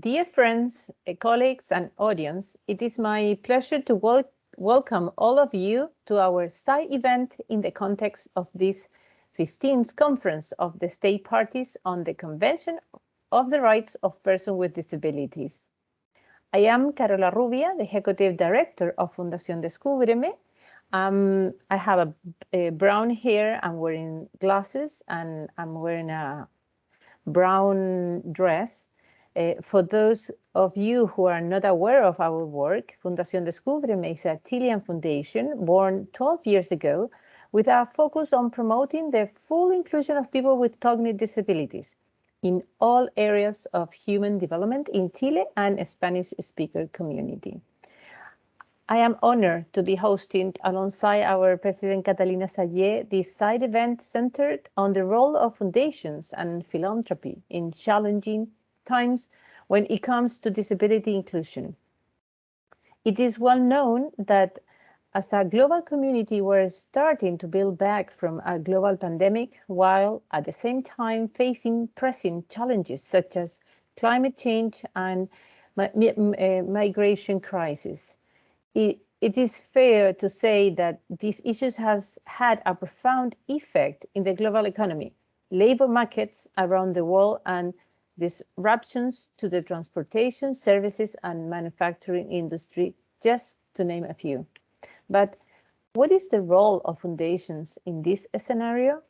Dear friends, eh, colleagues, and audience, it is my pleasure to wel welcome all of you to our side event in the context of this 15th Conference of the State Parties on the Convention of the Rights of Persons with Disabilities. I am Carola Rubia, the Executive Director of Fundación Descúbreme. Um, I have a, a brown hair, I'm wearing glasses, and I'm wearing a brown dress. Uh, for those of you who are not aware of our work, Fundación Descúbreme is a Chilean foundation born 12 years ago with our focus on promoting the full inclusion of people with cognitive disabilities in all areas of human development in Chile and Spanish speaker community. I am honored to be hosting alongside our President Catalina Saieh this side event centered on the role of foundations and philanthropy in challenging times when it comes to disability inclusion. It is well known that as a global community, we're starting to build back from a global pandemic while at the same time facing pressing challenges such as climate change and uh, migration crisis it, it is fair to say that these issues has had a profound effect in the global economy, labor markets around the world, and disruptions to the transportation, services, and manufacturing industry, just to name a few. But what is the role of foundations in this scenario?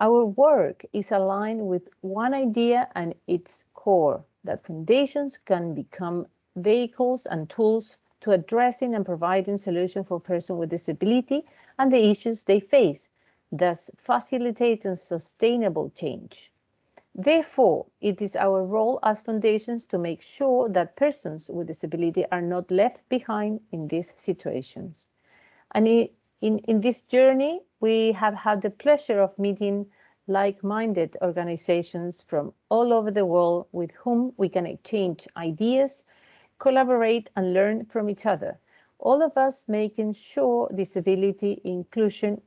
Our work is aligned with one idea and its core, that foundations can become vehicles and tools to addressing and providing solutions for persons with disability and the issues they face, thus facilitating sustainable change. Therefore, it is our role as foundations to make sure that persons with disability are not left behind in these situations. And in, in this journey, we have had the pleasure of meeting like-minded organizations from all over the world with whom we can exchange ideas collaborate and learn from each other. All of us making sure disability inclusion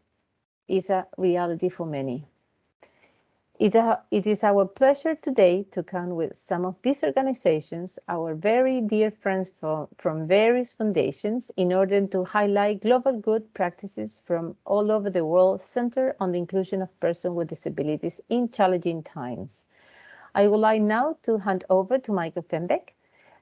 is a reality for many. It, uh, it is our pleasure today to come with some of these organizations, our very dear friends from, from various foundations, in order to highlight global good practices from all over the world centered on the inclusion of persons with disabilities in challenging times. I would like now to hand over to Michael Fembek,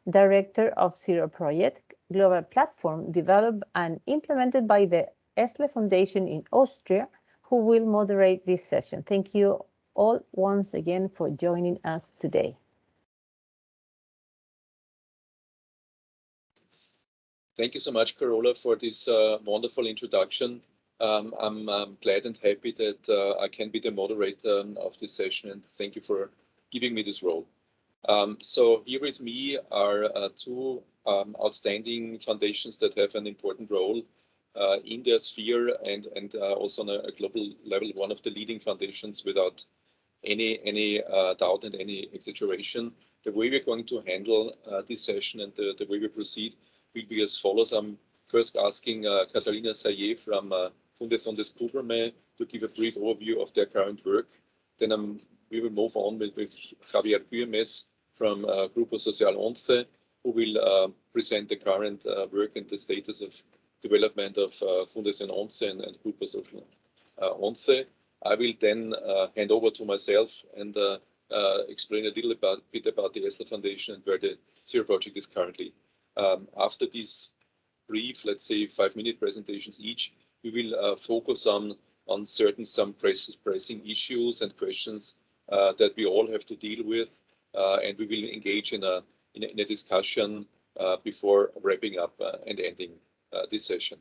director of Zero Project, global platform developed and implemented by the ESSL Foundation in Austria, who will moderate this session. Thank you all once again for joining us today. Thank you so much, Carola, for this uh, wonderful introduction. Um, I'm um, glad and happy that uh, I can be the moderator of this session and thank you for giving me this role. Um, so here with me are uh, two um, outstanding foundations that have an important role uh, in their sphere and, and uh, also on a, a, global level, one of the leading foundations without any, any uh, doubt and any exaggeration. The way we're going to handle uh, this session and the, the, way we proceed will be as follows. I'm first asking uh, Saieh from uh, Descúbreme to give a brief overview of their current work. Then we will move on with, with Javier Güemes from uh, Grupo Social Once, who will uh, present the current uh, work and the status of development of uh, Fundación Once and, and Grupo Social Once. I will then uh, hand over to myself and uh, explain a little about, bit about the ESSL Foundation and where the Zero Project is currently. Um, after these brief, let's say five minute presentations each, we will focus on on certain some press, pressing issues and questions that we all have to deal with uh, and we will engage in a, in a, in a discussion uh, before wrapping up uh, and ending this session.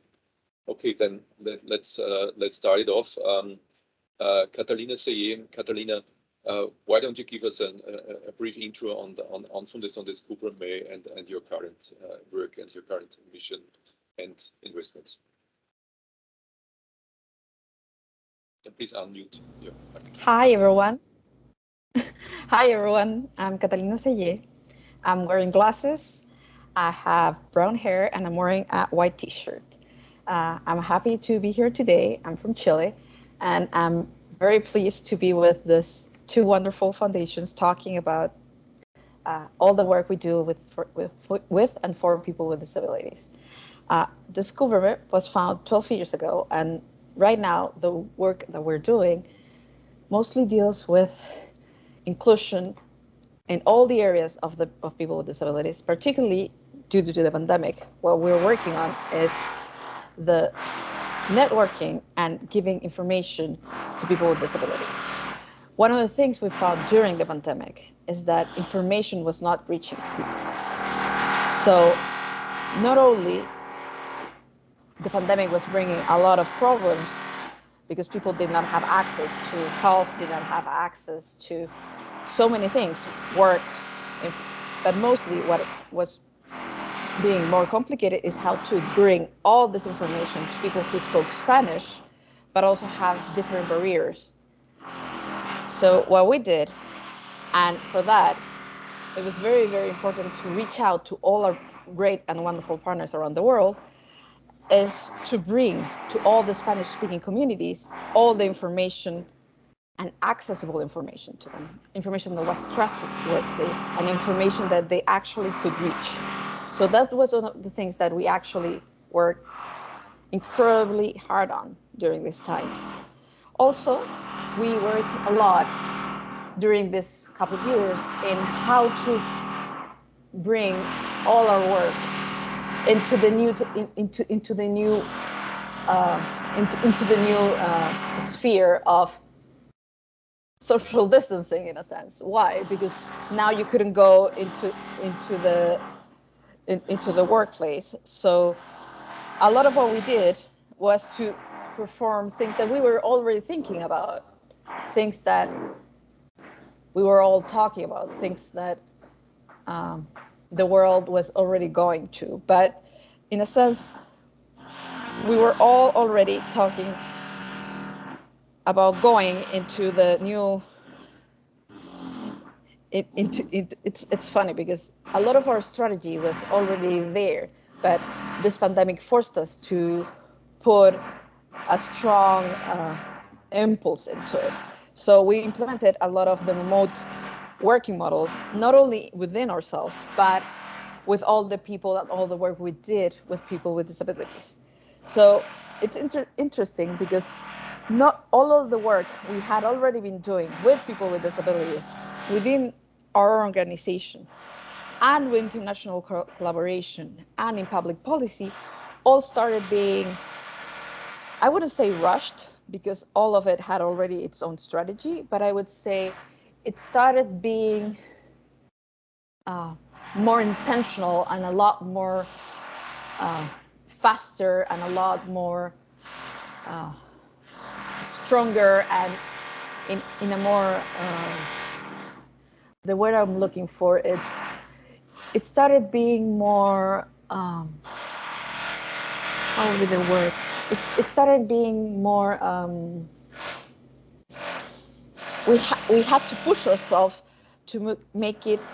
Okay, then let, us let's, let's start it off. Um, Catalina Saieh, Catalina, uh, why don't you give us an, a, a, brief intro on the on, on Fundación Descúbreme and, and your current uh, work and your current mission and investments? And please unmute. Hi, everyone. Hi everyone, I'm Catalina Saieh. I'm wearing glasses, I have brown hair, and I'm wearing a white t-shirt. Uh, I'm happy to be here today. I'm from Chile, and I'm very pleased to be with this two wonderful foundations talking about uh, all the work we do with, for, with, with and for people with disabilities. Uh, government was found 12 years ago, and right now the work that we're doing mostly deals with inclusion in all the areas of the of people with disabilities, particularly due to the pandemic. What we're working on is the networking and giving information to people with disabilities. One of the things we found during the pandemic is that information was not reaching. So not only the pandemic was bringing a lot of problems because people did not have access to health, did not have access to so many things, work, but mostly what was being more complicated is how to bring all this information to people who spoke Spanish, but also have different barriers. So what we did, and for that, it was very, very important to reach out to all our great and wonderful partners around the world is to bring to all the Spanish speaking communities all the information and accessible information to them, information that was trustworthy and information that they actually could reach. So that was one of the things that we actually worked incredibly hard on during these times. Also, we worked a lot during this couple of years in how to bring all our work into the new into into the new uh, into into the new uh, sphere of social distancing in a sense. Why? Because now you couldn't go into into the in, into the workplace. So a lot of what we did was to perform things that we were already thinking about, things that we were all talking about, things that um, the world was already going to. But in a sense, we were all already talking about going into the new it, into it, it's it's funny because a lot of our strategy was already there but this pandemic forced us to put a strong uh, impulse into it. So we implemented a lot of the remote working models not only within ourselves but with all the people and all the work we did with people with disabilities. So it's inter interesting because not all of the work we had already been doing with people with disabilities within our organization and with international co collaboration and in public policy all started being, I wouldn't say rushed because all of it had already its own strategy, but I would say it started being uh, more intentional and a lot more uh, faster and a lot more uh, stronger and in, in a more, uh, the word I'm looking for, it's, it started being more, um, how would the word? It, it started being more, um, we, ha we had to push ourselves to make it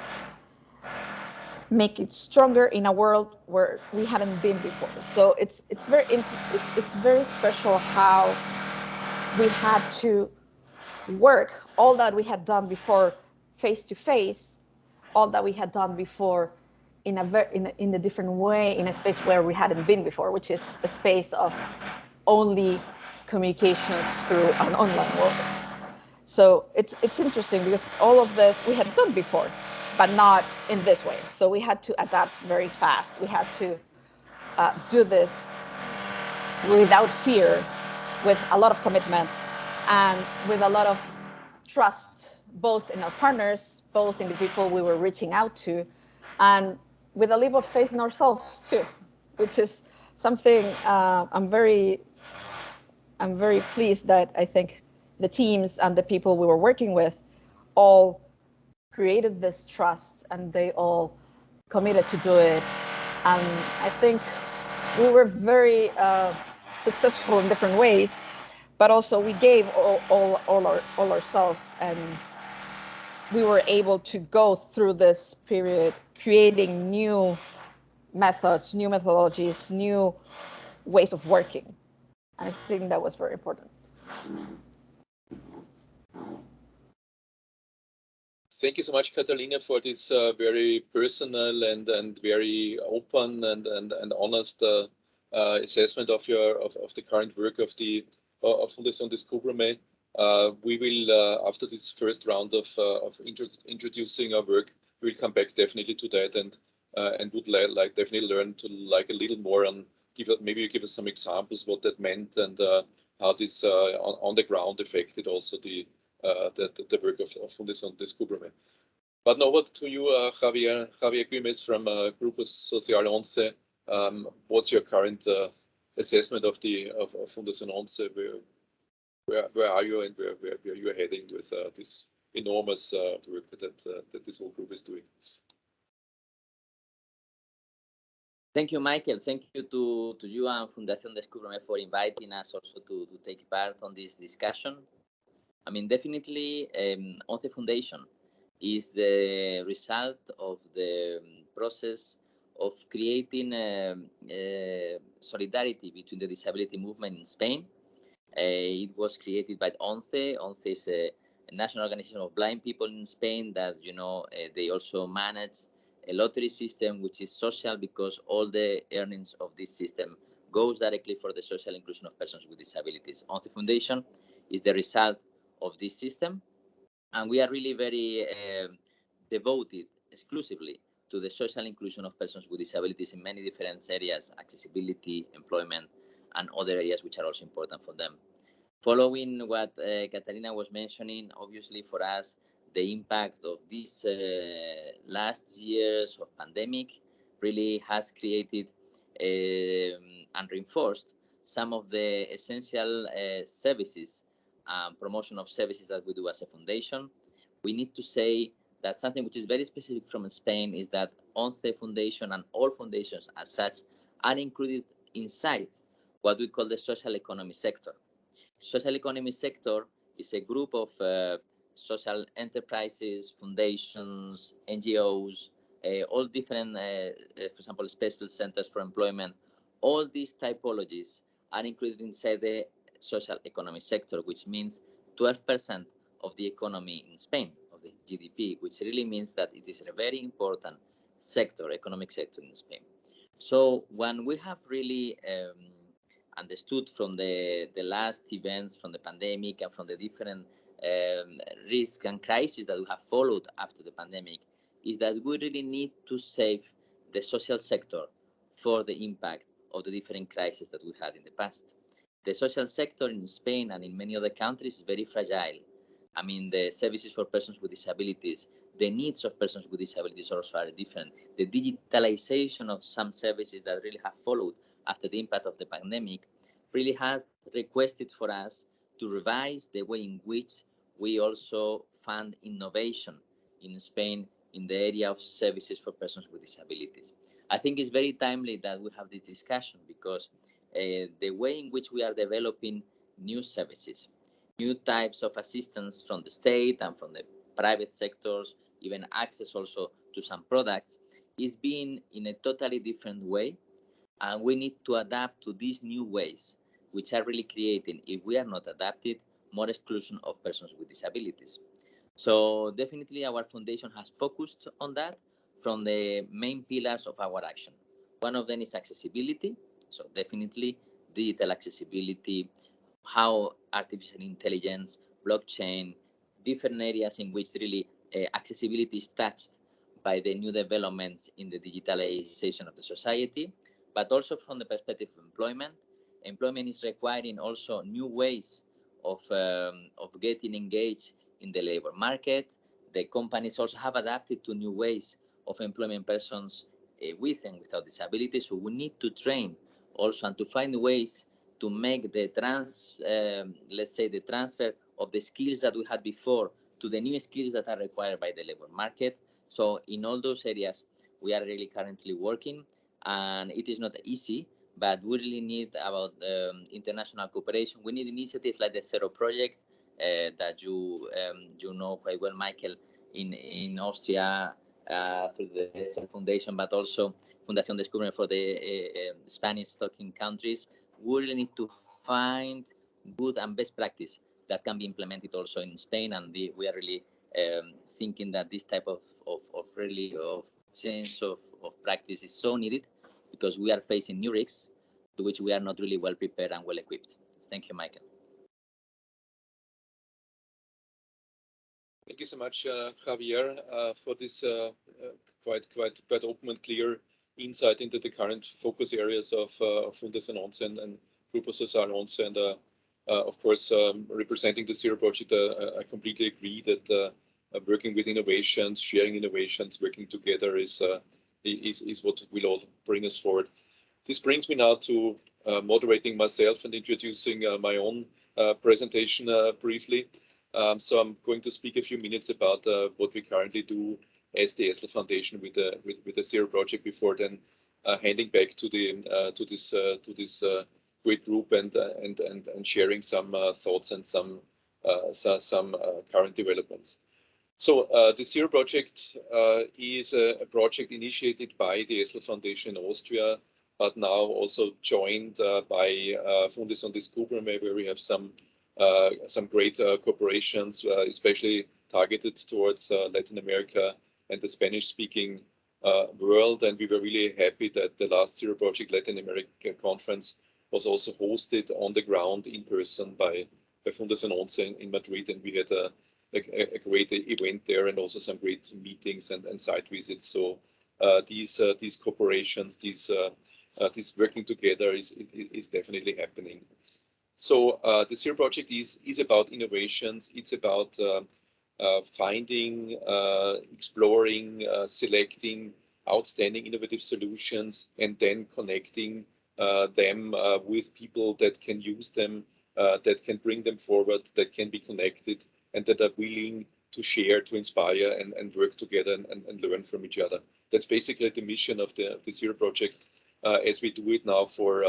make it stronger in a world where we hadn't been before. So it's it's very it's, it's very special how we had to work all that we had done before face to face, all that we had done before in a very in a, in a different way in a space where we hadn't been before, which is a space of only communications through an online world. So it's it's interesting because all of this we had done before, but not in this way. So we had to adapt very fast. We had to uh, do this without fear with a lot of commitment and with a lot of trust, both in our partners, both in the people we were reaching out to, and with a leap of faith in ourselves too, which is something uh, I'm very, I'm very pleased that I think the teams and the people we were working with all created this trust and they all committed to do it. And I think we were very uh, successful in different ways, but also we gave all, all, all, our, all ourselves and we were able to go through this period creating new methods, new methodologies, new ways of working. And I think that was very important. thank you so much, Catalina, for this uh, very personal and and very open and and, and honest uh, uh, assessment of your of, of the current work of the of Fundación Descúbreme. We will, after this first round of of intro introducing our work, we'll come back definitely to that and and would li like definitely learn to like a little more on give maybe you give us some examples what that meant and how this on, on the ground affected also the uh, the, the work of, of Fundación Descúbreme. But now over to you, uh, Javier, Javier Güemes from uh, Grupo Social Once. Um, what's your current uh, assessment of the of, of Fundación Once? Where, where, where are you and where, where, where you are heading with uh, this enormous uh, work that, uh, that this whole group is doing? Thank you, Michael. Thank you to, to you and Fundación Descúbreme for inviting us also to, to take part on this discussion. I mean, definitely, um, ONCE Foundation is the result of the um, process of creating uh, uh, solidarity between the disability movement in Spain. Uh, it was created by ONCE. ONCE is a, a, national organization of blind people in Spain that, you know, uh, they also manage a lottery system which is social because all the earnings of this system goes directly for the social inclusion of persons with disabilities. ONCE Foundation is the result of this system. And we are really very uh, devoted exclusively to the social inclusion of persons with disabilities in many different areas, accessibility, employment, and other areas which are also important for them. Following what uh, Catalina was mentioning, obviously for us, the impact of these uh, last years of pandemic really has created um, and reinforced some of the essential uh, services um, promotion of services that we do as a foundation. We need to say that something which is very specific from Spain is that ONCE Foundation and all foundations as such are included inside what we call the social economy sector. Social economy sector is a group of uh, social enterprises, foundations, NGOs, uh, all different, uh, uh, for example, special centers for employment. All these typologies are included inside the social economy sector, which means 12% of the economy in Spain, of the GDP, which really means that it is a very important sector, economic sector in Spain. So when we have really um, understood from the, the last events, from the pandemic and from the different um, risks and crises that we have followed after the pandemic, is that we really need to save the social sector for the impact of the different crises that we had in the past the social sector in Spain and in many other countries is very fragile. I mean, the services for persons with disabilities, the needs of persons with disabilities also are different. The digitalization of some services that really have followed after the impact of the pandemic really had requested for us to revise the way in which we also fund innovation in Spain in the area of services for persons with disabilities. I think it's very timely that we have this discussion because uh, the way in which we are developing new services, new types of assistance from the state and from the private sectors, even access also to some products, is being in a totally different way. And we need to adapt to these new ways, which are really creating, if we are not adapted, more exclusion of persons with disabilities. So definitely our foundation has focused on that from the main pillars of our action. One of them is accessibility, so definitely digital accessibility, how artificial intelligence, blockchain, different areas in which really uh, accessibility is touched by the new developments in the digitalization of the society, but also from the perspective of employment. Employment is requiring also new ways of, um, of getting engaged in the labor market. The companies also have adapted to new ways of employing persons uh, with and without disabilities. So we need to train also and to find ways to make the trans, um, let's say, the transfer of the skills that we had before to the new skills that are required by the labor market. So in all those areas, we are really currently working, and it is not easy, but we really need about um, international cooperation. We need initiatives like the Zero Project uh, that you um, you know quite well, Michael, in in Austria uh, through the Foundation, but also Fundación Descúbreme for the uh, Spanish-talking countries, we really need to find good and best practice that can be implemented also in Spain, and the, we are really um, thinking that this type of, of, of really of sense of, of practice is so needed because we are facing new risks to which we are not really well prepared and well equipped. Thank you, Michael. Thank you so much, uh, Javier, uh, for this uh, uh quite quite quite open and clear insight into the current focus areas of, uh, Fundación ONCE and, and Grupo Social ONCE. And uh, of course, um, representing the Zero Project, I completely agree that working with innovations, sharing innovations, working together is, is, is what will all bring us forward. This brings me now to moderating myself and introducing my own presentation briefly. Um, so I'm going to speak a few minutes about uh, what we currently do as the ESSL Foundation with the with, with the Zero project before then uh, handing back to the uh, to this uh, to this uh, great group and uh, and and and sharing some thoughts and some so, some current developments. So the Zero project is a, a, project initiated by the ESSL Foundation in Austria, but now also joined by uh, Fundación Descúbreme, where we have some uh, some great uh, corporations, uh, especially targeted towards Latin America and the Spanish-speaking world. And we were really happy that the last Zero Project Latin America conference was also hosted on the ground in person by, by Fundación ONCE in, in Madrid. And we had a, a, a, great event there and also some great meetings and, and site visits. So uh, these uh, these corporations, these uh, this working together is, is, definitely happening. So uh, the Zero project is, is about innovations. It's about uh, uh, finding, uh, exploring, uh, selecting outstanding innovative solutions and then connecting uh, them with people that can use them, that can bring them forward, that can be connected and that are willing to share, to inspire and, and work together and, and, and learn from each other. That's basically the mission of the, of the Zero project as we do it now for,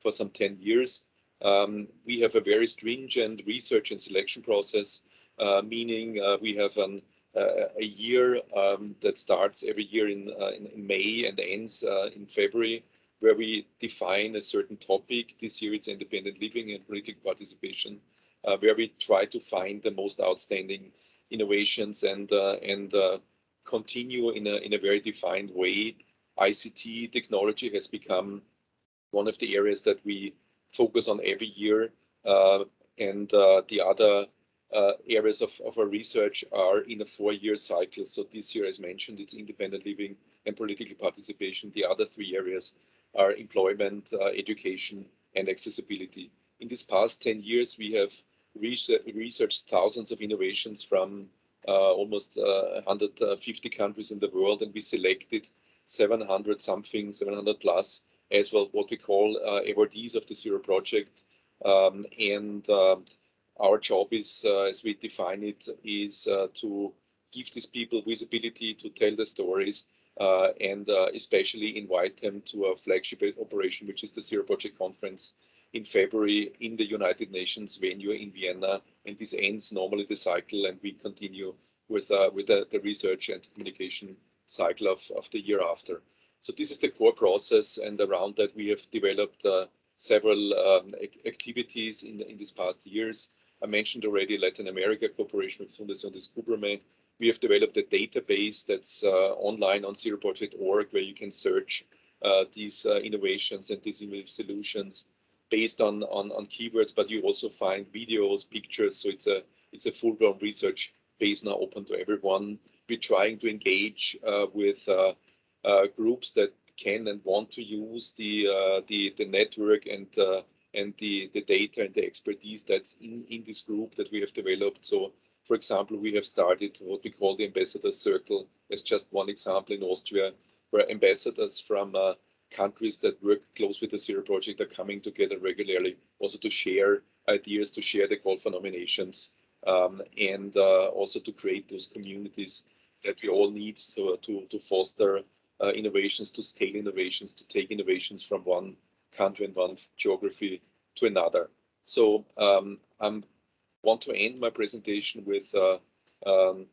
for some 10 years. Um, we have a very stringent research and selection process, uh, meaning uh, we have an, uh, a year um, that starts every year in, uh, in, May and ends uh, in February, where we define a certain topic. This year it's independent living and political participation, uh, where we try to find the most outstanding innovations and and continue in a in a very defined way. ICT technology has become one of the areas that we focus on every year. Uh, and uh, the other uh, areas of, of our research are in a four-year cycle. So this year, as mentioned, it's independent living and political participation. The other three areas are employment, education, and accessibility. In this past 10 years, we have researched thousands of innovations from uh, almost uh, 150 countries in the world, and we selected 700 something, 700 plus as well what we call uh, awardees of the Zero Project. Um, and uh, our job is, uh, as we define it, is uh, to give these people visibility to tell the stories uh, and especially invite them to a flagship operation, which is the Zero Project Conference in February in the United Nations venue in Vienna. And this ends normally the cycle and we continue with, with the, the research and communication cycle of, of the year after. So this is the core process, and around that we have developed uh, several um, activities in, in these past years. I mentioned already Latin America cooperation with Fundación Descúbreme. We have developed a database that's uh, online on zeroproject.org where you can search uh, these uh, innovations and these innovative solutions based on, on, on keywords, but you also find videos, pictures. So it's a it's a full-blown research base now open to everyone. We're trying to engage uh, with uh, uh, groups that can and want to use the uh, the the network and uh, and the the data and the expertise that's in in this group that we have developed. So, for example, we have started what we call the ambassador circle as just one example in Austria, where ambassadors from uh, countries that work close with the Zero Project are coming together regularly, also to share ideas, to share the call for nominations, um, and uh, also to create those communities that we all need to, to, to foster uh, innovations, to scale innovations, to take innovations from one country and one geography to another. So um, I want to end my presentation with uh, um,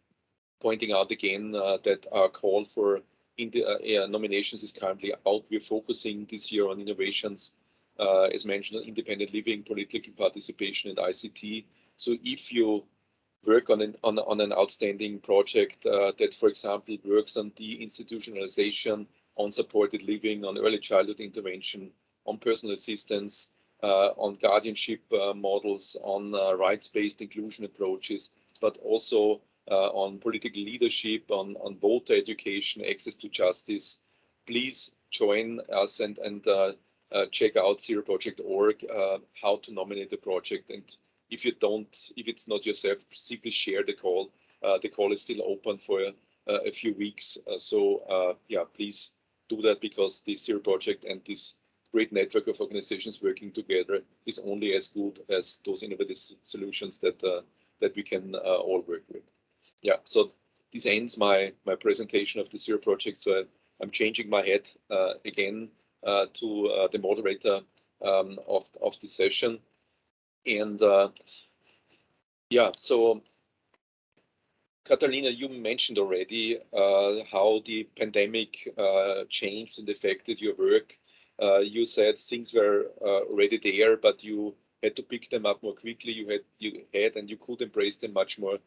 pointing out again uh, that our call for the, uh, nominations is currently out. We're focusing this year on innovations, uh, as mentioned, on independent living, political participation, and ICT. So if you work on an, on, on an outstanding project uh, that, for example, works on deinstitutionalization, on supported living, on early childhood intervention, on personal assistance, uh, on guardianship uh, models, on uh, rights-based inclusion approaches, but also on political leadership, on, on voter education, access to justice. Please join us and, and uh, check out zeroproject.org, how to nominate a project and if you don't, if it's not yourself, simply share the call. Uh, the call is still open for uh, a few weeks. Uh, so uh, yeah, please do that because the Zero Project and this great network of organizations working together is only as good as those innovative solutions that uh, that we can uh, all work with. Yeah, so this ends my my presentation of the Zero Project. So I, am changing my head again to the moderator um, of of the session. And uh, yeah, so Catalina, you mentioned already uh, how the pandemic uh, changed and affected your work. Uh, you said things were uh, already there, but you had to pick them up more quickly. You had you had and you could embrace them much more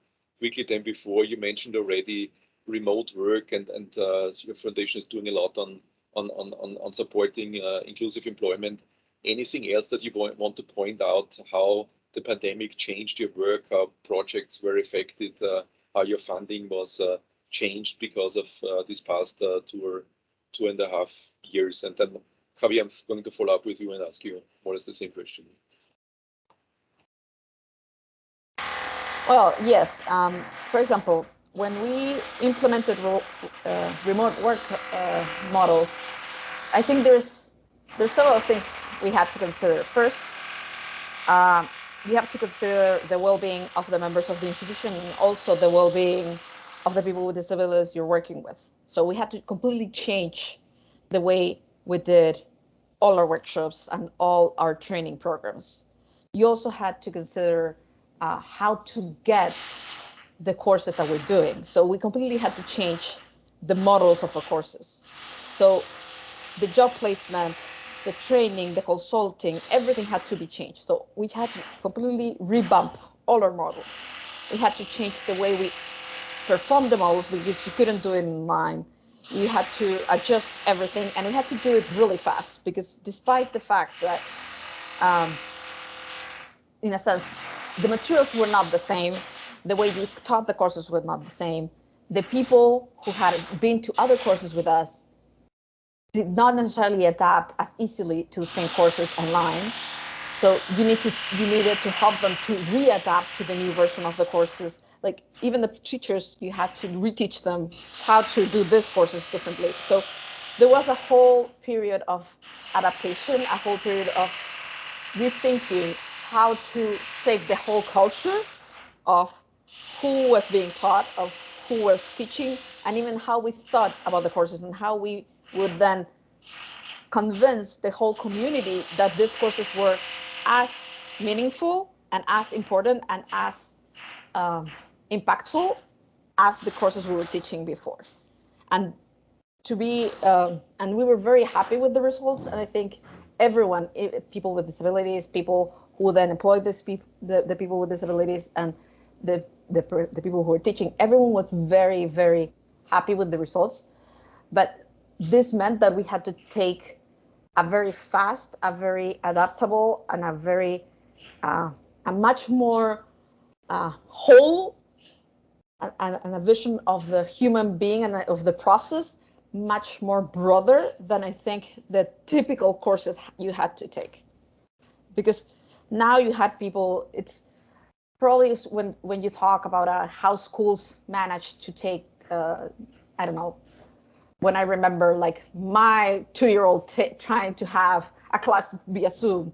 quickly than before. You mentioned already remote work, and and uh, your foundation is doing a lot on on on on supporting inclusive employment anything else that you want to point out how the pandemic changed your work, how projects were affected, uh, how your funding was uh, changed because of uh, this past uh, two or two and a half years? And then, Javier, I'm going to follow up with you and ask you more or less the same question. Well, yes. Um, for example, when we implemented uh, remote work uh, models, I think there's there's several things we had to consider. First, uh, we have to consider the well-being of the members of the institution and also the well-being of the people with disabilities you're working with. So we had to completely change the way we did all our workshops and all our training programs. You also had to consider uh, how to get the courses that we're doing. So we completely had to change the models of our courses. So the job placement the training, the consulting, everything had to be changed. So we had to completely revamp all our models. We had to change the way we perform the models because you couldn't do it in line. You had to adjust everything and we had to do it really fast because despite the fact that, um, in a sense, the materials were not the same, the way you taught the courses were not the same, the people who had been to other courses with us did not necessarily adapt as easily to the same courses online. So you need to you needed to help them to readapt to the new version of the courses. Like even the teachers, you had to reteach them how to do these courses differently. So there was a whole period of adaptation, a whole period of rethinking how to shape the whole culture of who was being taught, of who was teaching, and even how we thought about the courses and how we would then convince the whole community that these courses were as meaningful and as important and as um, impactful as the courses we were teaching before. And to be, uh, and we were very happy with the results. And I think everyone, people with disabilities, people who then employ this people, the, the people with disabilities and the, the, the people who were teaching, everyone was very, very happy with the results. But this meant that we had to take a very fast, a very adaptable, and a very uh, a much more uh, whole and, and, a vision of the human being and of the process much more broader than I think the typical courses you had to take. Because now you had people, it's probably when, when you talk about uh, how schools manage to take, uh, I don't know, when I remember like my two-year-old trying to have a class via Zoom,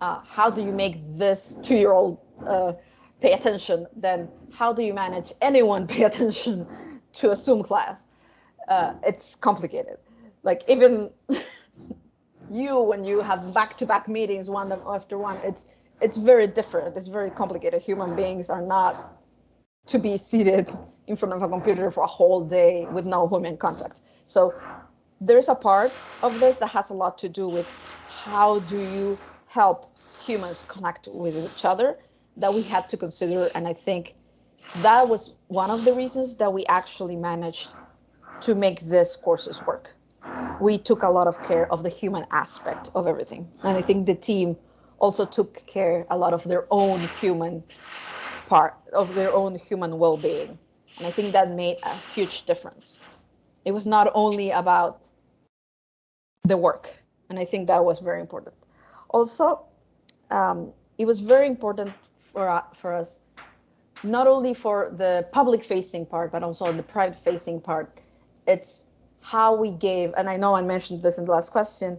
uh, how do you make this two-year-old uh, pay attention? Then how do you manage anyone pay attention to a Zoom class? Uh, it's complicated. Like even you, when you have back-to-back -back meetings one after one, it's it's very different. It's very complicated. Human beings are not to be seated in front of a computer for a whole day with no human contact. So there's a part of this that has a lot to do with how do you help humans connect with each other that we had to consider. And I think that was one of the reasons that we actually managed to make these courses work. We took a lot of care of the human aspect of everything. And I think the team also took care a lot of their own human part of their own human well-being. And I think that made a huge difference. It was not only about the work. And I think that was very important. Also, um, it was very important for, uh, for us, not only for the public facing part, but also the private facing part. It's how we gave, and I know I mentioned this in the last question,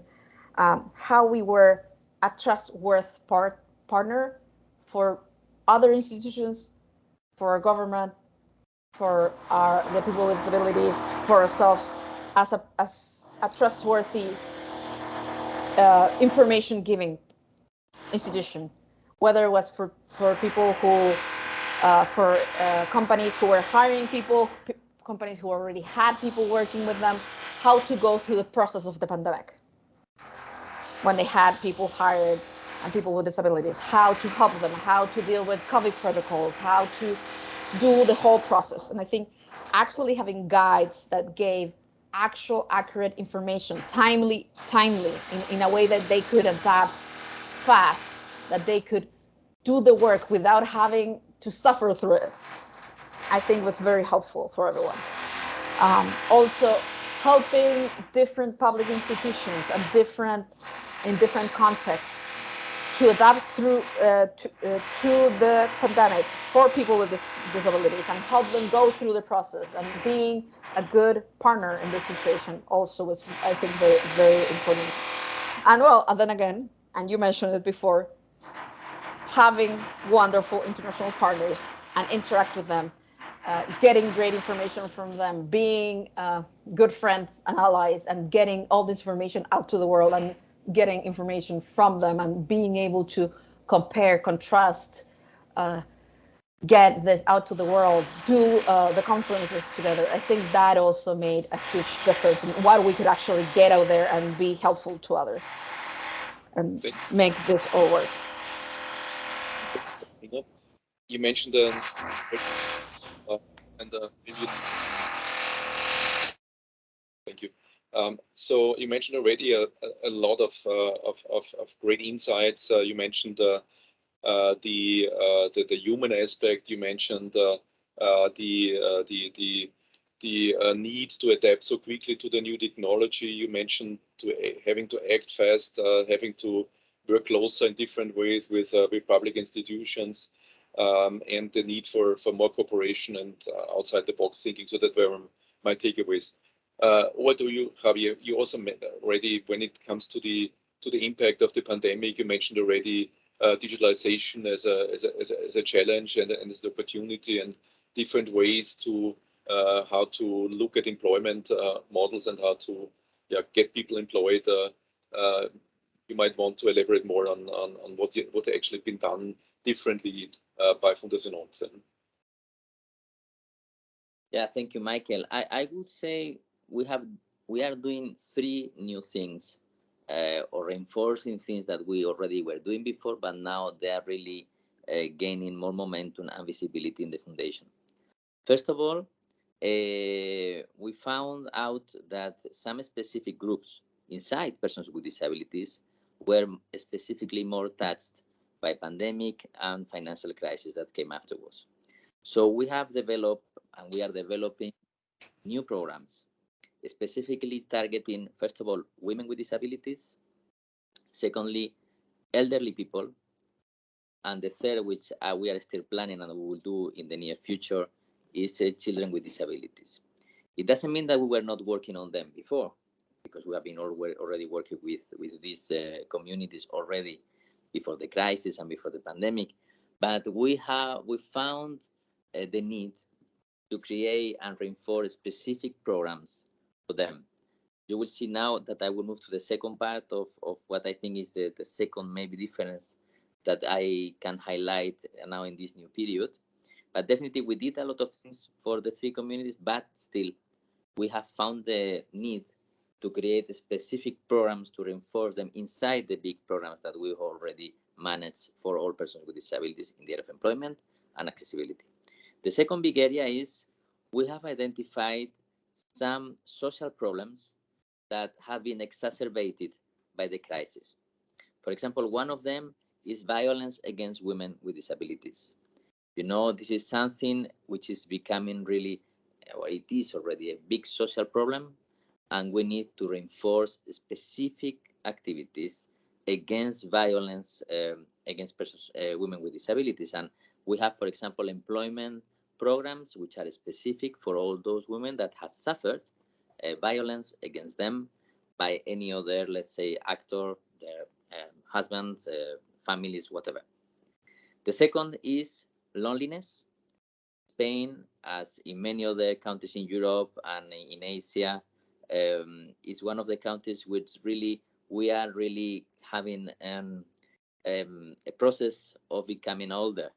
um, how we were a trustworthy part, partner for other institutions, for our government, for our the people with disabilities, for ourselves, as a as a trustworthy uh, information giving institution, whether it was for for people who, uh, for uh, companies who were hiring people, companies who already had people working with them, how to go through the process of the pandemic when they had people hired and people with disabilities, how to help them, how to deal with COVID protocols, how to do the whole process. And I think actually having guides that gave actual accurate information, timely, timely, in, in a way that they could adapt fast, that they could do the work without having to suffer through it, I think was very helpful for everyone. Um, also, helping different public institutions and different in different contexts to adapt through uh, to, uh, to, the pandemic for people with dis disabilities and help them go through the process and being a good partner in this situation also was I think very very important. And well, and then again, and you mentioned it before, having wonderful international partners and interact with them, uh, getting great information from them, being uh, good friends and allies, and getting all this information out to the world and getting information from them and being able to compare, contrast, uh, get this out to the world, do uh, the conferences together. I think that also made a huge difference in what we could actually get out there and be helpful to others and make this all work. You mentioned um, and uh, thank you. Um, so you mentioned already a, a lot of, uh, of, of, of, great insights. Uh, you mentioned uh, uh the, uh, the, the human aspect. You mentioned uh, the the the the need to adapt so quickly to the new technology. You mentioned to having to act fast, having to work closer in different ways with with public institutions, um, and the need for for more cooperation and outside the box thinking. So that were my takeaways. Uh, what do you, Javier? You also already, when it comes to the to the impact of the pandemic, you mentioned already uh, digitalization as a, as a, as a as a challenge and, and as an opportunity and different ways to uh, how to look at employment uh, models and how to yeah get people employed. Uh, uh, you might want to elaborate more on on, on what you, what actually been done differently by Fundación ONCE. Yeah, thank you, Michael. I, I would say we have we are doing three new things uh, or reinforcing things that we already were doing before, but now they are really uh, gaining more momentum and visibility in the foundation. First of all, uh, we found out that some specific groups inside persons with disabilities were specifically more touched by pandemic and financial crisis that came afterwards. So we have developed and we are developing new programs specifically targeting, first of all, women with disabilities, secondly, elderly people, and the third, which uh, we are still planning and we will do in the near future, is uh, children with disabilities. It doesn't mean that we were not working on them before, because we have been already working with, with these uh, communities already before the crisis and before the pandemic. But we have we found uh, the need to create and reinforce specific programs for them. You will see now that I will move to the second part of, of what I think is the, the second maybe difference that I can highlight now in this new period. But definitely we did a lot of things for the three communities, but still we have found the need to create specific programs to reinforce them inside the big programs that we already manage for all persons with disabilities in the area of employment and accessibility. The second big area is we have identified some social problems that have been exacerbated by the crisis. For example, one of them is violence against women with disabilities. You know, this is something which is becoming really, or it is already a big social problem, and we need to reinforce specific activities against violence um, against persons, uh, women with disabilities. And we have, for example, employment programs which are specific for all those women that have suffered uh, violence against them by any other, let's say, actor, their um, husbands, uh, families, whatever. The second is loneliness. Spain, as in many other countries in Europe and in Asia, um, is one of the countries which really we are really having an, um, a process of becoming older,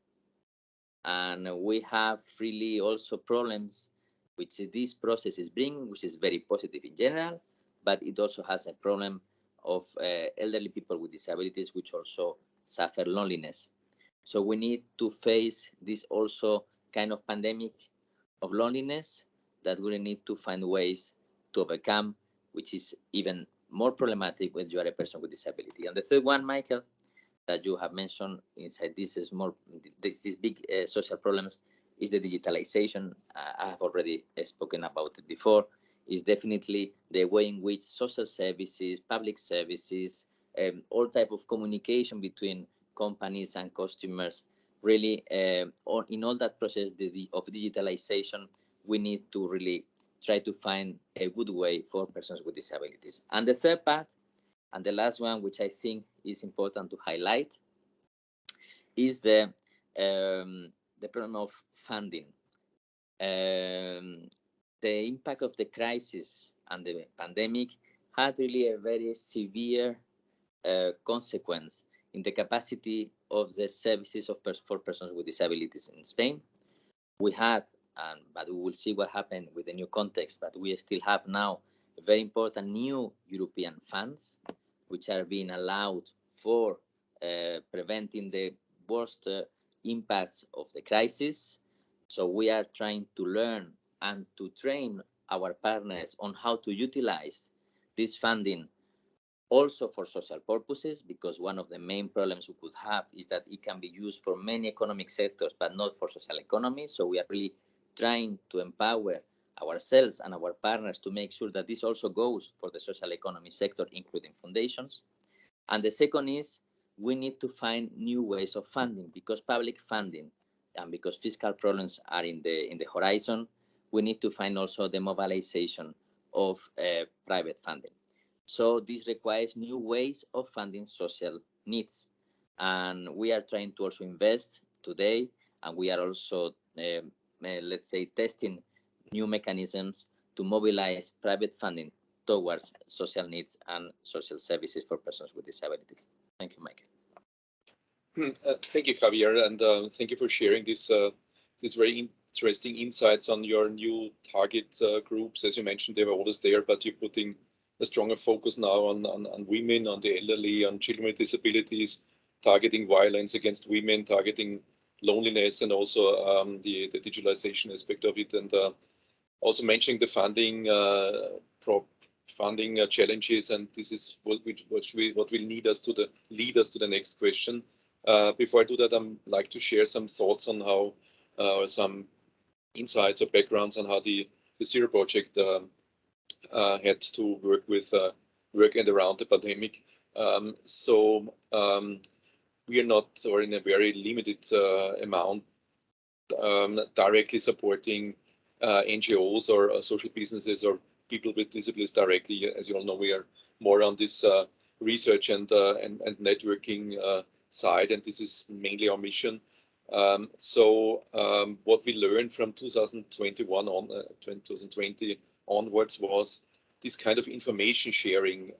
and we have really also problems which this process is bringing, which is very positive in general, but it also has a problem of uh, elderly people with disabilities, which also suffer loneliness. So we need to face this also kind of pandemic of loneliness that we need to find ways to overcome, which is even more problematic when you are a person with disability. And the third one, Michael, that you have mentioned inside this is more this, these big uh, social problems is the digitalization. Uh, I have already spoken about it before. Is definitely the way in which social services, public services, um, all type of communication between companies and customers. Really, uh, in all that process of digitalization, we need to really try to find a good way for persons with disabilities. And the third part, and the last one, which I think is important to highlight, is the um, the problem of funding. Um, the impact of the crisis and the pandemic had really a very severe uh, consequence in the capacity of the services of pers for persons with disabilities in Spain. We had and but we will see what happened with the new context. But we still have now very important new European funds, which are being allowed for uh, preventing the worst uh, impacts of the crisis. So we are trying to learn and to train our partners on how to utilize this funding also for social purposes, because one of the main problems we could have is that it can be used for many economic sectors, but not for social economy. So we are really trying to empower ourselves and our partners to make sure that this also goes for the social economy sector, including foundations. And the second is we need to find new ways of funding because public funding and because fiscal problems are in the in the horizon, we need to find also the mobilization of uh, private funding. So this requires new ways of funding social needs. And we are trying to also invest today, and we are also um, let's say, testing new mechanisms to mobilize private funding towards social needs and social services for persons with disabilities. Thank you, Michael. Hmm, uh, thank you, Javier, and uh, thank you for sharing this uh, this very interesting insights on your new target uh, groups. As you mentioned, they were always there, but you're putting a stronger focus now on, on, on women, on the elderly, on children with disabilities, targeting violence against women, targeting loneliness and also um, the, the digitalization aspect of it. And uh, also mentioning the funding uh, funding uh, challenges, and this is what we, what, we, what will need us to the lead us to the next question. Uh, before I do that, I'd like to share some thoughts on how uh, some insights or backgrounds on how the, the Zero project uh, had to work with work and around the pandemic. Um, so um, we are not, or in a very limited uh, amount, um, directly supporting uh, NGOs or uh, social businesses or people with disabilities directly. As you all know, we are more on this uh, research and, uh, and, and networking uh, side, and this is mainly our mission. Um, so um, what we learned from 2021 on 2020 onwards was this kind of information sharing,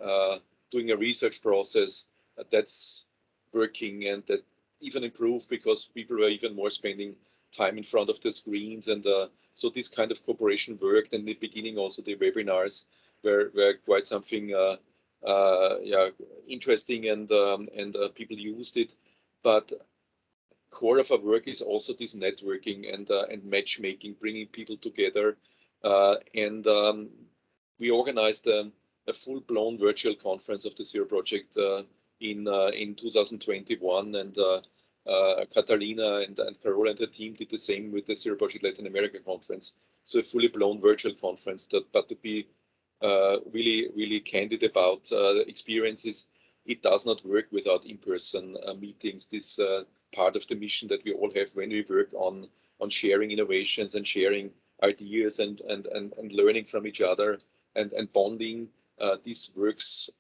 doing a research process. that's working and that even improved because people were even more spending time in front of the screens and uh, so this kind of cooperation worked in the beginning also the webinars were, were quite something uh, uh, yeah interesting and um, and uh, people used it but core of our work is also this networking and uh, and matchmaking, bringing people together. Uh, and um, we organized um, a full-blown virtual conference of the Zero Project in uh, in 2021, and uh, uh, Catalina and, and Carola and her team did the same with the Zero Project Latin America conference. So a fully blown virtual conference, that, but to be really, really candid about experiences, it does not work without in-person meetings. This part of the mission that we all have when we work on on sharing innovations and sharing ideas and and and, and learning from each other and and bonding uh, this works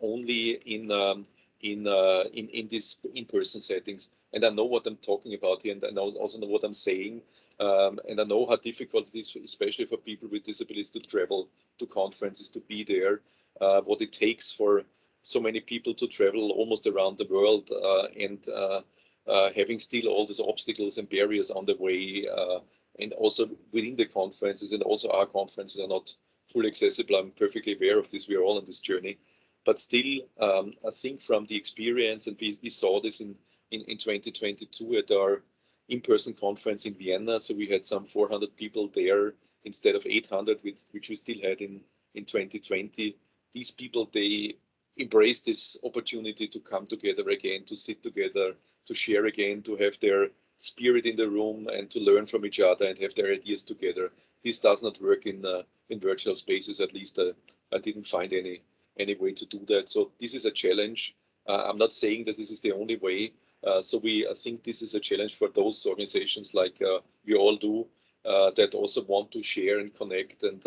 only in um, in uh, in in these in-person settings and i know what i'm talking about here and i also know what i'm saying um, and i know how difficult it is especially for people with disabilities to travel to conferences to be there uh, what it takes for so many people to travel almost around the world uh, and uh, uh, having still all these obstacles and barriers on the way, uh, and also within the conferences and also our conferences are not fully accessible. I'm perfectly aware of this. We are all on this journey, but still, um, I think from the experience, and we, we saw this in, in, in 2022 at our in-person conference in Vienna. So we had some 400 people there instead of 800, which, which we still had in, in 2020. These people, they embraced this opportunity to come together again, to sit together, to share again, to have their spirit in the room and to learn from each other and have their ideas together. This does not work in uh, in virtual spaces. At least uh, I didn't find any any way to do that. So this is a challenge. Uh, I'm not saying that this is the only way. Uh, so we I think this is a challenge for those organizations like uh, we all do uh, that also want to share and connect and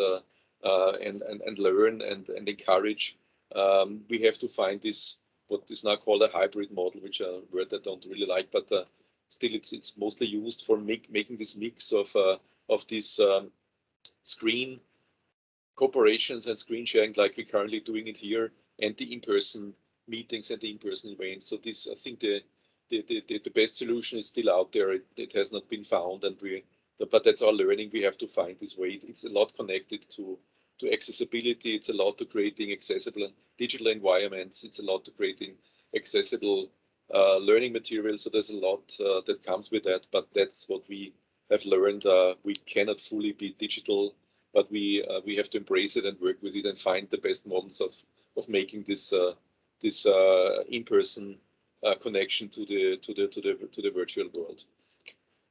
and, and and learn and and encourage. Um, we have to find this what is now called a hybrid model, which a word I don't really like, but uh, still it's it's mostly used for make, making this mix of uh, of these um, screen corporations and screen sharing like we're currently doing it here and the in-person meetings and the in-person events. So this, I think the, the, the, the best solution is still out there. It, it has not been found and we, but that's our learning. We have to find this way. It's a lot connected to to accessibility. It's a lot to creating accessible digital environments. It's a lot to creating accessible uh, learning materials. So there's a lot uh, that comes with that, but that's what we have learned. Uh, we cannot fully be digital, but we uh, we have to embrace it and work with it and find the best models of of making this uh, this uh, in-person connection to the to the to the to the virtual world.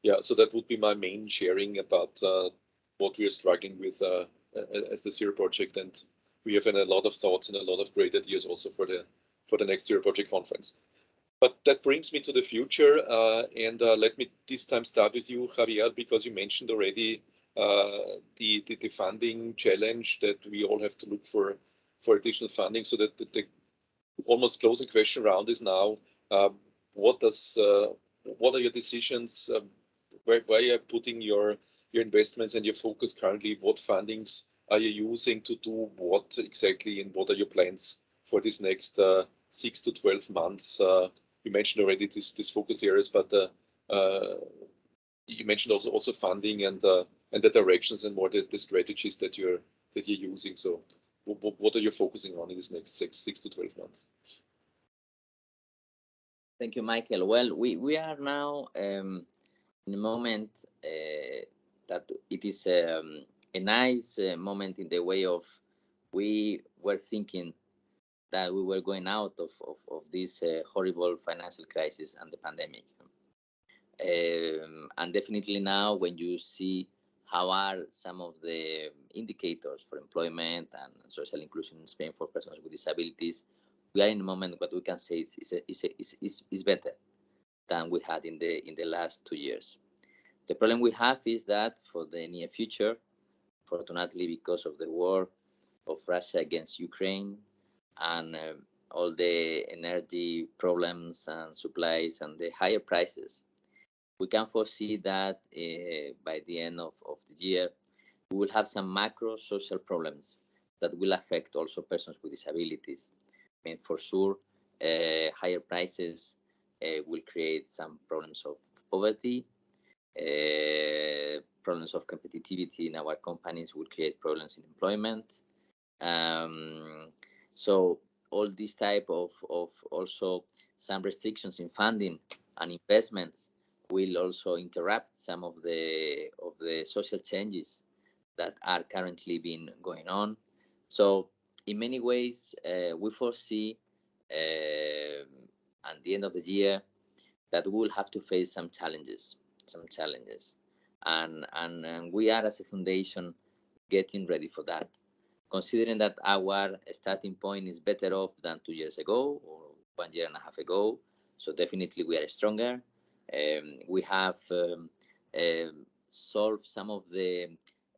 Yeah, so that would be my main sharing about what we are struggling with as the Zero project, and we have a lot of thoughts and a lot of great ideas also for the for the next Zero project conference. But that brings me to the future, uh, and uh, let me this time start with you, Javier, because you mentioned already uh, the, the, the funding challenge that we all have to look for for additional funding. So that the, the almost closing question round is now: uh, what does uh, what are your decisions? Uh, where, where are you putting your your investments and your focus currently? What fundings are you using to do what exactly, and what are your plans for this next uh, six to 12 months? Uh, you mentioned already this, this focus areas, but uh, uh you mentioned also also funding and uh, and the directions and more the, the strategies that you're that you're using. So, what, are you focusing on in this next six six to 12 months? Thank you, Michael. Well, we, we are now um, in a moment uh, that it is um, a nice uh, moment in the way of we were thinking that we were going out of, of, of this uh, horrible financial crisis and the pandemic. Um, and definitely now when you see how are some of the indicators for employment and social inclusion in Spain for persons with disabilities, we are in a moment what we can say is, is, is, is, is, better than we had in the in the last two years. The problem we have is that for the near future, fortunately because of the war of Russia against Ukraine and uh, all the energy problems and supplies and the higher prices, we can foresee that uh, by the end of, of the year, we will have some macro social problems that will affect also persons with disabilities. I mean, for sure, uh, higher prices uh, will create some problems of poverty uh, problems of competitivity in our companies will create problems in employment. Um, so all these type of, of also some restrictions in funding and investments will also interrupt some of the of the social changes that are currently being going on. So in many ways, uh, we foresee uh, at the end of the year that we will have to face some challenges, some challenges, and, and and we are as a foundation getting ready for that. Considering that our starting point is better off than two years ago or one year and a half ago, so definitely we are stronger. Um, we have um, uh, solved some of the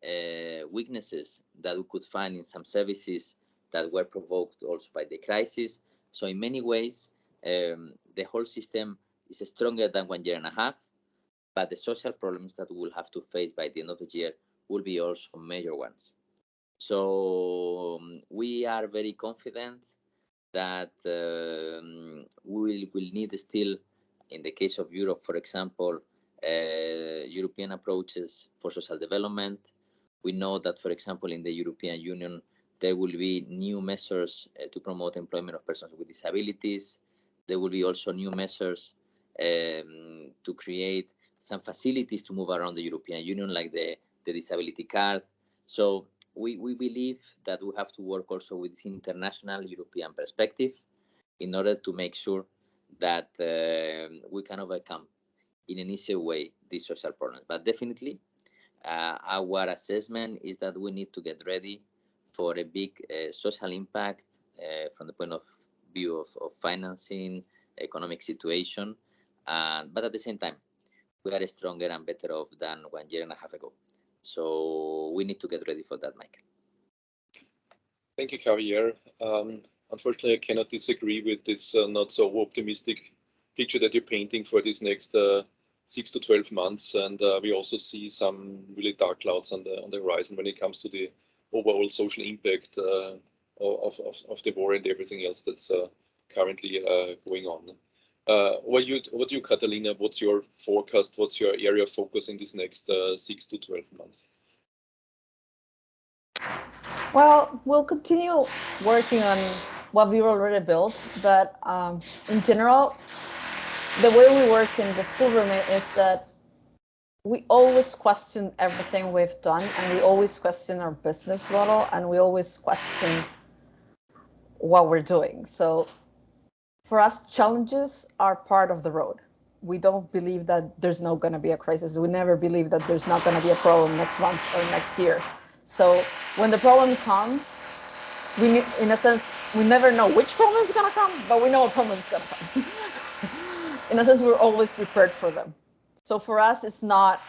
uh, weaknesses that we could find in some services that were provoked also by the crisis. So in many ways, um, the whole system is stronger than one year and a half, but the social problems that we will have to face by the end of the year will be also major ones. So um, we are very confident that um, we will, will need still, in the case of Europe, for example, uh, European approaches for social development. We know that, for example, in the European Union, there will be new measures uh, to promote employment of persons with disabilities. There will be also new measures um, to create some facilities to move around the European Union, like the, the disability card. So we, we believe that we have to work also with international European perspective in order to make sure that uh, we can overcome in an easier way these social problems. But definitely, uh, our assessment is that we need to get ready for a big uh, social impact uh, from the point of view of, of financing, economic situation, but at the same time, we are stronger and better off than one year and a half ago. So we need to get ready for that, Michael. Thank you, Javier. Um, unfortunately, I cannot disagree with this uh, not so optimistic picture that you're painting for these next uh, six to 12 months. And uh, we also see some really dark clouds on the on the horizon when it comes to the overall social impact uh, of, of, of the war and everything else that's uh, currently uh, going on. What you, what do you, Catalina? What's your forecast? What's your area of focus in this next six to twelve months? Well, we'll continue working on what we've already built, but um, in general, the way we work in the school is that we always question everything we've done, and we always question our business model, and we always question what we're doing. So for us, challenges are part of the road. We don't believe that there's not going to be a crisis. We never believe that there's not going to be a problem next month or next year. So when the problem comes, we, in a sense, we never know which problem is going to come, but we know a problem is going to come. in a sense, we're always prepared for them. So for us, it's not,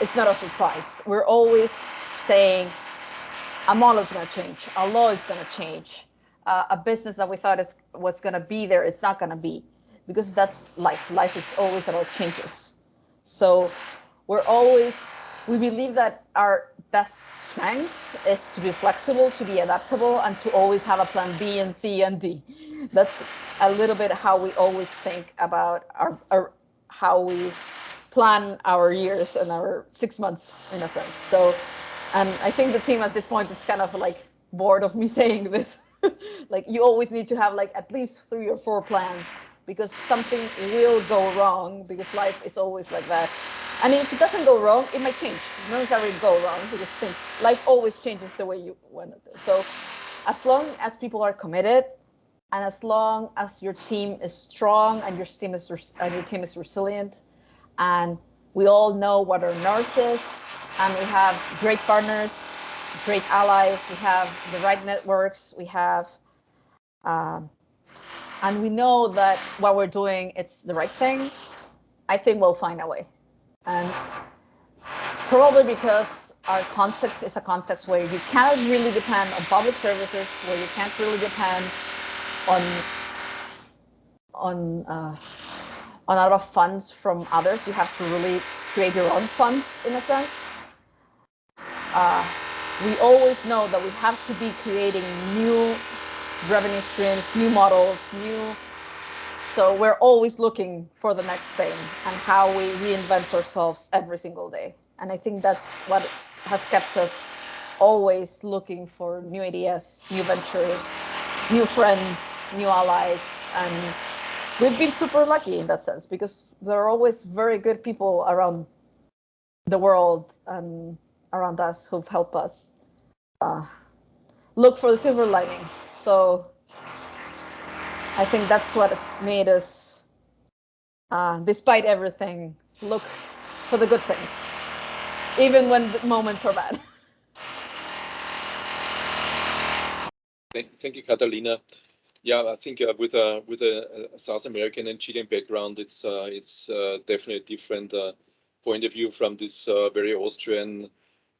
it's not a surprise. We're always saying, a model is going to change, a law is going to change, uh, a business that we thought is was going to be there, it's not going to be because that's life. Life is always about changes. So we're always, we believe that our best strength is to be flexible, to be adaptable, and to always have a plan B and C and D. That's a little bit how we always think about our, our how we plan our years and our six months in a sense. So, and I think the team at this point is kind of like bored of me saying this. like you always need to have like at least three or four plans because something will go wrong because life is always like that. And if it doesn't go wrong, it might change. It doesn't necessarily go wrong because things life always changes the way you want it. So as long as people are committed and as long as your team is strong and your team is and your team is resilient and we all know what our north is and we have great partners great allies, we have the right networks, we have, um, and we know that what we're doing, it's the right thing. I think we'll find a way. And probably because our context is a context where you cannot really depend on public services, where you can't really depend on on uh, on a lot of funds from others. You have to really create your own funds in a sense. Uh, we always know that we have to be creating new revenue streams, new models, new. So we're always looking for the next thing and how we reinvent ourselves every single day. And I think that's what has kept us always looking for new ideas, new ventures, new friends, new allies, and we've been super lucky in that sense because there are always very good people around the world and around us who've helped us uh, look for the silver lining. So I think that's what made us, uh, despite everything, look for the good things, even when the moments are bad. Thank, you, Catalina. Yeah, I think uh, with a with a, South American and Chilean background, it's uh, it's uh, definitely a different uh, point of view from this uh, very Austrian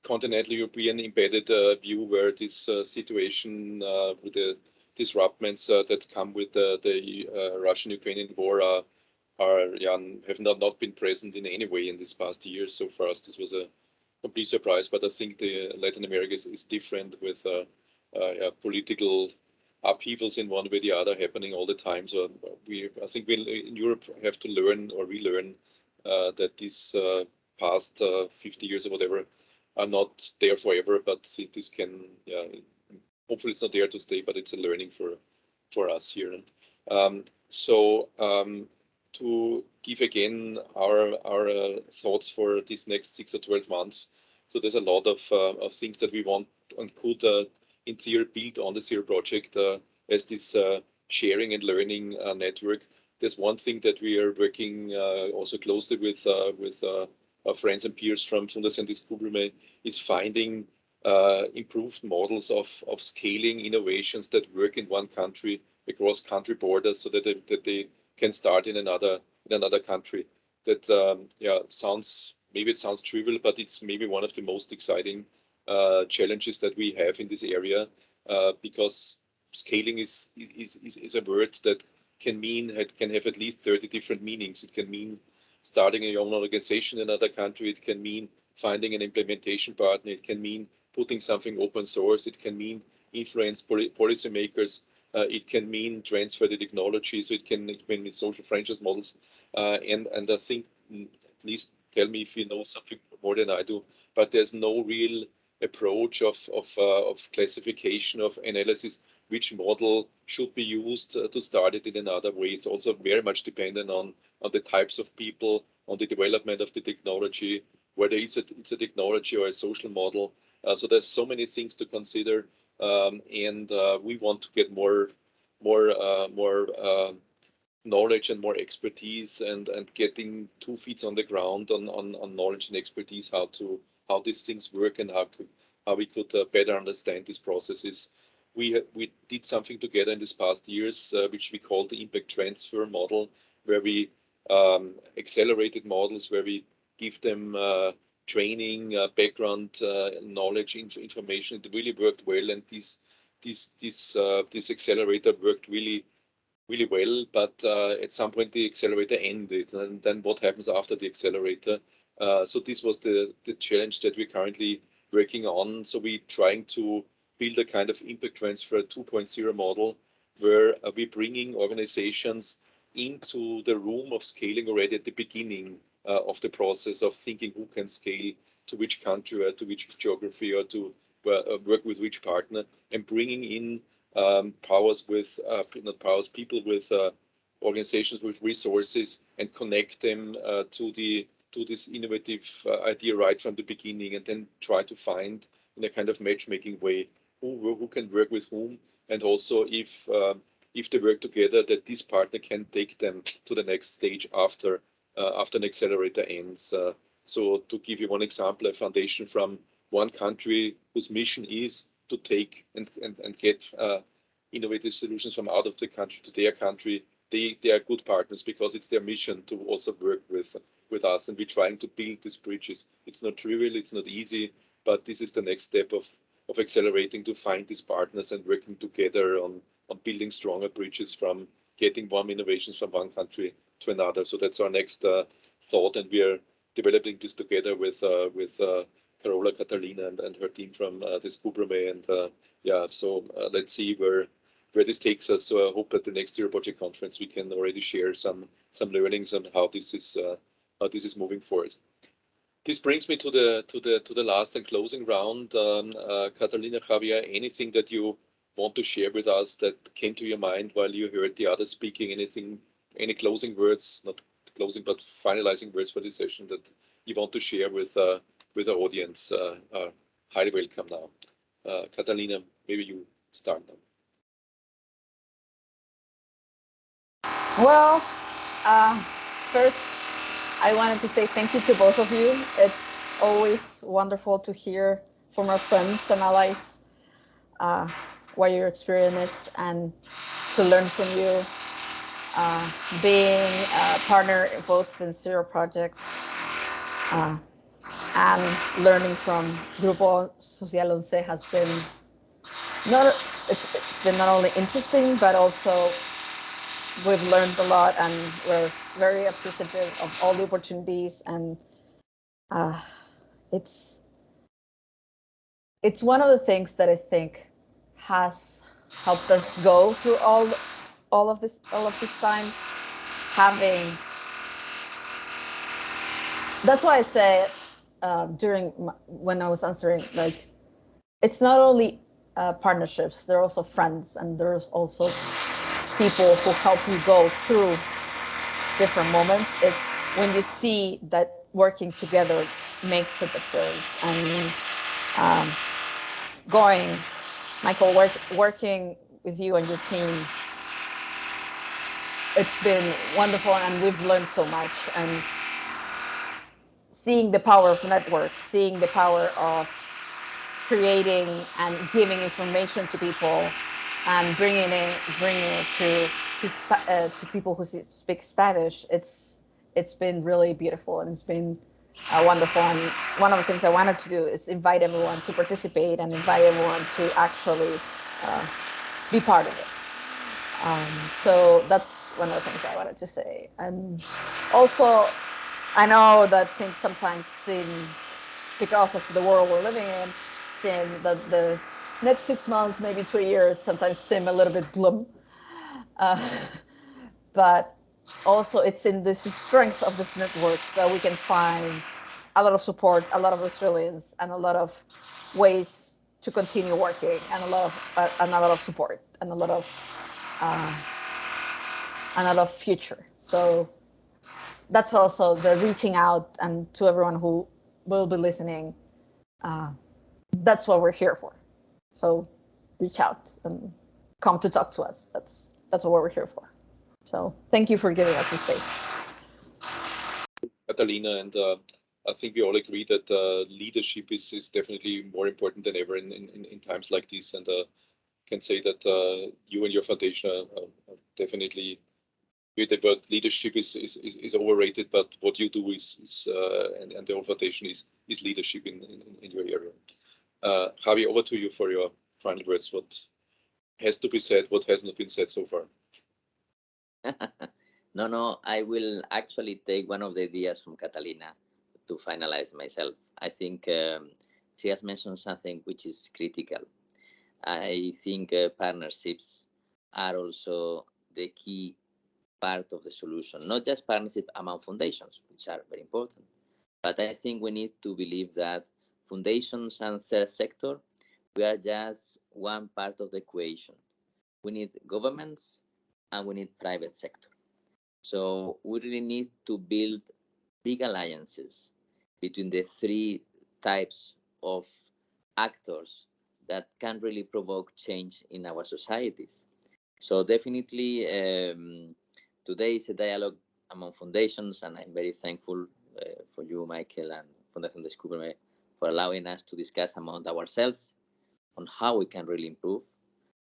continental European embedded uh, view, where this situation with the disruptions that come with the, the Russian-Ukrainian war are, are yeah, have not, not been present in any way in this past year. So for us, this was a complete surprise. But I think the Latin America is, is different with uh, yeah, political upheavals in one way or the other happening all the time. So we, I think we in Europe have to learn or relearn uh, that these uh, past uh, 50 years or whatever are not there forever, but this can, yeah, hopefully it's not there to stay, but it's a learning for for us here. Um, so um, to give again our our uh, thoughts for these next six or 12 months. So there's a lot of, uh, of things that we want and could in theory build on the Zero project uh, as this uh, sharing and learning uh, network. There's one thing that we are working also closely with with our friends and peers from Fundación Descúbreme is finding uh, improved models of, of scaling innovations that work in one country across country borders so that they, that they can start in another in another country. That um, yeah sounds maybe it sounds trivial, but it's maybe one of the most exciting uh, challenges that we have in this area uh, because scaling is, is, is, is a word that can mean, it can have at least 30 different meanings. It can mean starting your own organization in another country. It can mean finding an implementation partner. It can mean putting something open source. It can mean influence poli policymakers. Uh, it can mean transfer the technology. So it can, it can mean social franchise models. Uh, and, and I think, mm, at least tell me if you know something more than I do, but there's no real approach of, of, uh, of classification of analysis, which model should be used uh, to start it in another way. It's also very much dependent on, on the types of people, on the development of the technology, whether it's a, it's a technology or a social model. Uh, so there's so many things to consider, um, and uh, we want to get more, more, uh, more knowledge and more expertise, and and getting two feet on the ground on on, on knowledge and expertise how to how these things work and how could, how we could better understand these processes. We we did something together in these past years, which we call the impact transfer model, where we um, accelerated models, where we give them uh, training, uh, background uh, knowledge, inf information. It really worked well, and this this this uh, this accelerator worked really really well. But at some point, the accelerator ended, and then what happens after the accelerator? Uh, so this was the, the challenge that we're currently working on. So we're trying to build a kind of impact transfer 2.0 model where uh, we're bringing organizations into the room of scaling already at the beginning uh, of the process of thinking who can scale to which country or to which geography or to uh, work with which partner and bringing in um, powers with, uh, not powers, people with uh, organizations with resources and connect them to the do this innovative uh, idea right from the beginning and then try to find in a kind of matchmaking way who, who can work with whom and also if uh, if they work together that this partner can take them to the next stage after uh, after an accelerator ends. Uh, so to give you one example, a foundation from one country whose mission is to take and, and, and get uh, innovative solutions from out of the country to their country, they, they are good partners because it's their mission to also work with with us and we're trying to build these bridges. It's not trivial, it's not easy, but this is the next step of, of accelerating to find these partners and working together on, on building stronger bridges from getting one innovations from one country to another. So that's our next uh, thought and we are developing this together with uh, with uh, Carola Catalina and, and her team from uh, Descúbreme and uh, yeah, so let's see where where this takes us. So I hope at the next Zero Project conference we can already share some some learnings on how this is how this is moving forward. This brings me to the to the to the last and closing round. Um, uh, Catalina Javier, anything that you want to share with us that came to your mind while you heard the others speaking? Anything any closing words, not closing, but finalizing words for this session that you want to share with uh, with our audience, uh, uh, highly welcome now. Uh, Catalina, maybe you start now. Well, uh, first, I wanted to say thank you to both of you. It's always wonderful to hear from our friends and allies uh, what your experience is and to learn from you. Uh, being a partner in both in zero projects uh, and learning from Grupo Social Once has been not it's, it's been not only interesting but also we've learned a lot and we're very appreciative of all the opportunities and uh, it's it's one of the things that I think has helped us go through all all of this all of these times having that's why I say uh, during my, when I was answering like it's not only uh, partnerships there are also friends and there's also people who help you go through different moments. It's when you see that working together makes a difference. And um, going michael work, working with you and your team it's been wonderful and we've learned so much and seeing the power of networks seeing the power of creating and giving information to people and bringing it bringing it to uh, to people who speak Spanish. It's it's been really beautiful and it's been uh, wonderful. And one of the things I wanted to do is invite everyone to participate and invite everyone to actually uh, be part of it. Um, so that's one of the things I wanted to say. And also, I know that things sometimes seem, because of the world we're living in, seem that the next six months, maybe two years, sometimes seem a little bit glum. Uh, but also it's in this strength of this network that we can find a lot of support, a lot of Australians, and a lot of ways to continue working, and a lot of uh, and a lot of support, and a lot of uh, and a lot of future. So that's also the reaching out and to everyone who will be listening. Uh, that's what we're here for. So reach out and come to talk to us. That's that's what we're here for. So thank you for giving us the space. Catalina, and uh, I think we all agree that uh, leadership is, is definitely more important than ever in, in, in times like this. And uh, can say that uh, you and your foundation are, are definitely the word leadership is, is, is, is, overrated, but what you do is, is uh, and, and the foundation is, is leadership in, in, in your area. Uh, Javi, over to you for your final words. What has to be said, what has not been said so far? no, no, I will actually take one of the ideas from Catalina to finalize myself. I think um, she has mentioned something which is critical. I think uh, partnerships are also the key part of the solution, not just partnership among foundations, which are very important, but I think we need to believe that foundations and third sector, we are just one part of the equation. We need governments and we need private sector. So we really need to build big alliances between the three types of actors that can really provoke change in our societies. So definitely um, today is a dialogue among foundations and I'm very thankful uh, for you, Michael, and Fundación Descúbreme for allowing us to discuss among ourselves on how we can really improve.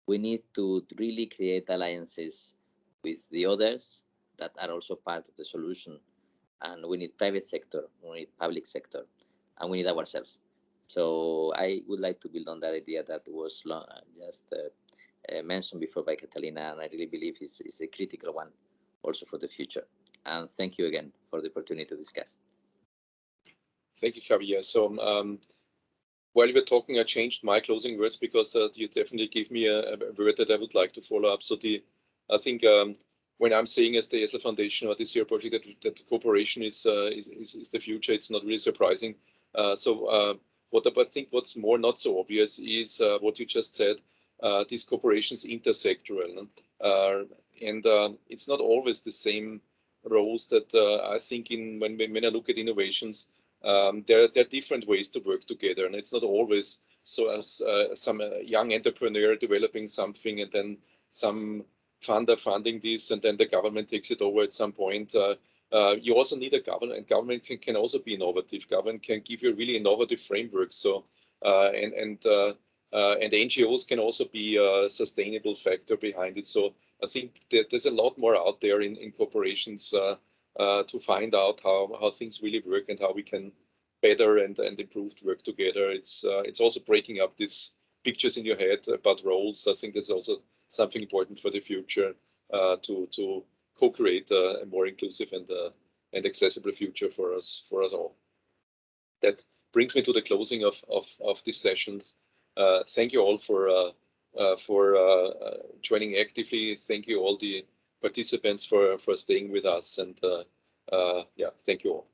We need to really create alliances with the others that are also part of the solution. And we need private sector, we need public sector, and we need ourselves. So I would like to build on that idea that was just uh, uh, mentioned before by Catalina, and I really believe it's, it's a critical one also for the future. And thank you again for the opportunity to discuss. Thank you, Javier. So um, while you were talking, I changed my closing words because uh, you definitely gave me a, a, word that I would like to follow up. So the, I think um, when I'm saying as the ESSL Foundation or this year project that, that cooperation is, uh, is, is, is, the future, it's not really surprising. Uh, so uh, what I think what's more not so obvious is uh, what you just said, uh, these cooperations intersectoral. And um, it's not always the same roles that uh, I think in when, when I look at innovations, um, there, there are different ways to work together and it's not always so as uh, some uh, young entrepreneur developing something and then some funder funding this and then the government takes it over at some point. Uh, uh, you also need a government and government can, can also be innovative. Government can give you really innovative framework. So uh, and and and NGOs can also be a sustainable factor behind it. So I think that there's a lot more out there in, in corporations uh, to find out how, how things really work and how we can better and, and improved work together. It's, uh, it's also breaking up these pictures in your head about roles. I think that's also something important for the future uh, to, to co-create a, a, more inclusive and, uh, and accessible future for us, for us all. That brings me to the closing of, of, of these sessions. Uh, thank you all for, uh, for joining actively. Thank you all the participants for, for staying with us. And uh, uh, yeah, thank you all.